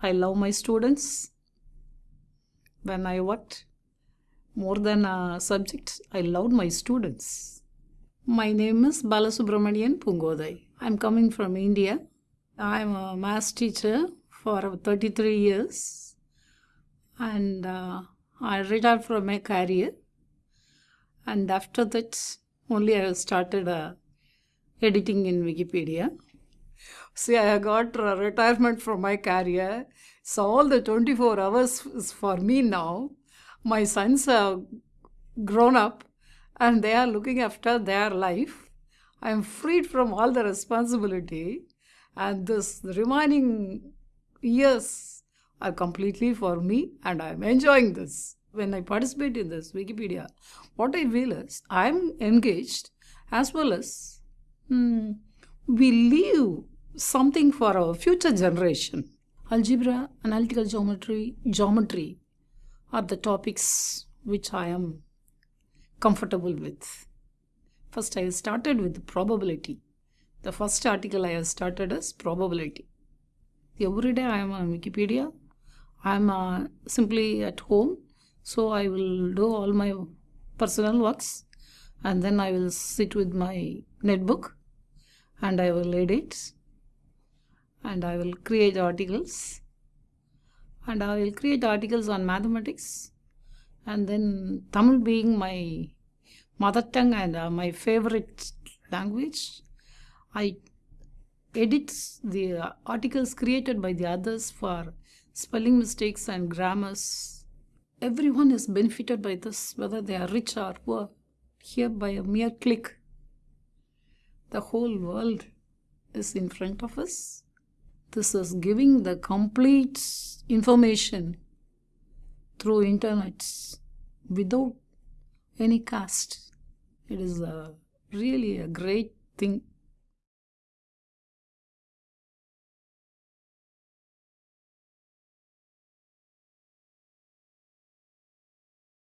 I love my students. When I worked more than a subject, I loved my students. My name is Balasubramanian Poongothai. I'm coming from India. I'm a math teacher for 33 years and uh, I retired from my career. And after that, only I started uh, editing in Wikipedia. See, I got retirement from my career. So all the 24 hours is for me now. My sons have grown up and they are looking after their life. I am freed from all the responsibility and this remaining years are completely for me and I am enjoying this. When I participate in this Wikipedia, what I feel is I am engaged as well as hmm, we leave something for our future generation. Algebra, analytical geometry, geometry are the topics which I am comfortable with. First, I started with probability. The first article I have started is probability. Every day I am on Wikipedia. I am uh, simply at home, so I will do all my personal works and then I will sit with my netbook and I will edit and I will create articles and I will create articles on mathematics and then Tamil being my mother tongue and uh, my favorite language I edit the articles created by the others for spelling mistakes and grammars. Everyone is benefited by this, whether they are rich or poor, here by a mere click. The whole world is in front of us. This is giving the complete information through internet without any cost. It is a, really a great thing